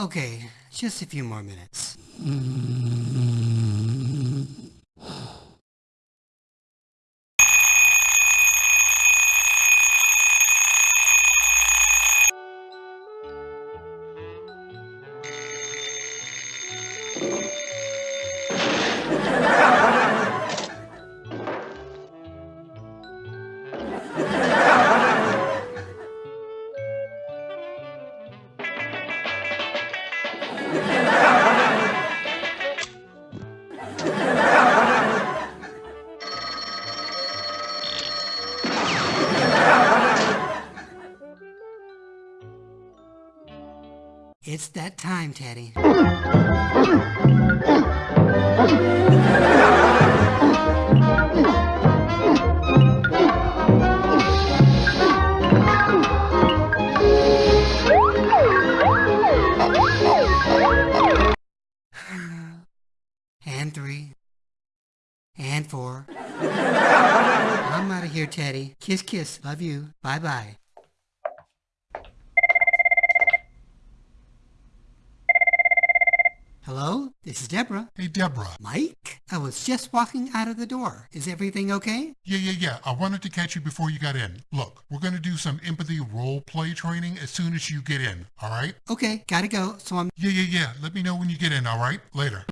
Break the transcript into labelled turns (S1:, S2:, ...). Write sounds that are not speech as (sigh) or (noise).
S1: Okay, just a few more minutes. It's that time, Teddy. And three. And four. (laughs) I'm out of here, Teddy. Kiss, kiss. Love you. Bye-bye. Hello? This is Deborah.
S2: Hey, Deborah.
S1: Mike? I was just walking out of the door. Is everything okay?
S2: Yeah, yeah, yeah. I wanted to catch you before you got in. Look, we're going to do some empathy role play training as soon as you get in, all right?
S1: Okay, gotta go. So I'm...
S2: Yeah, yeah, yeah. Let me know when you get in, all right? Later.